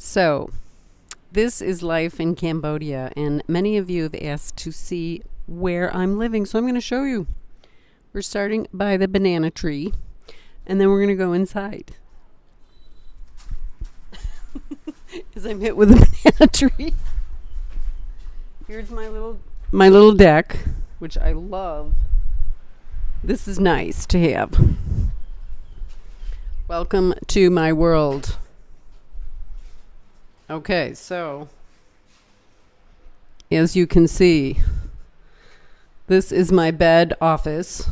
So, this is life in Cambodia, and many of you have asked to see where I'm living, so I'm going to show you. We're starting by the banana tree, and then we're going to go inside. As I'm hit with a banana tree. Here's my little my little deck, which I love. This is nice to have. Welcome to my world. Okay, so as you can see, this is my bed office.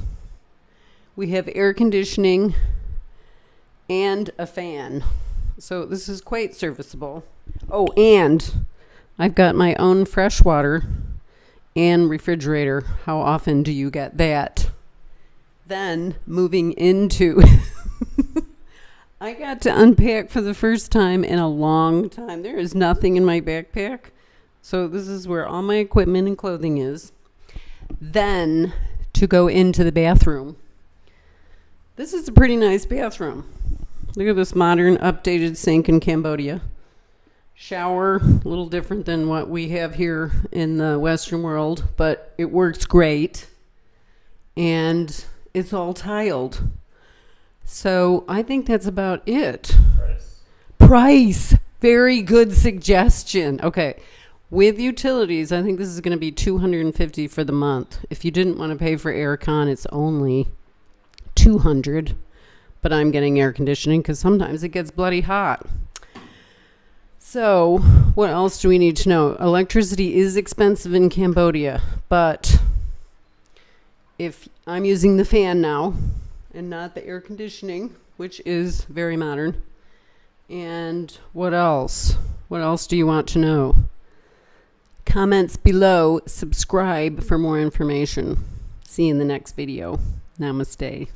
We have air conditioning and a fan. So this is quite serviceable. Oh, and I've got my own fresh water and refrigerator. How often do you get that? Then moving into I got to unpack for the first time in a long time. There is nothing in my backpack. So this is where all my equipment and clothing is. Then to go into the bathroom. This is a pretty nice bathroom. Look at this modern updated sink in Cambodia. Shower, a little different than what we have here in the Western world, but it works great. And it's all tiled. So I think that's about it. Price. Price. Very good suggestion. Okay. With utilities, I think this is going to be 250 for the month. If you didn't want to pay for aircon, it's only 200. But I'm getting air conditioning because sometimes it gets bloody hot. So, what else do we need to know? Electricity is expensive in Cambodia, but if I'm using the fan now, and not the air conditioning, which is very modern. And what else? What else do you want to know? Comments below, subscribe for more information. See you in the next video. Namaste.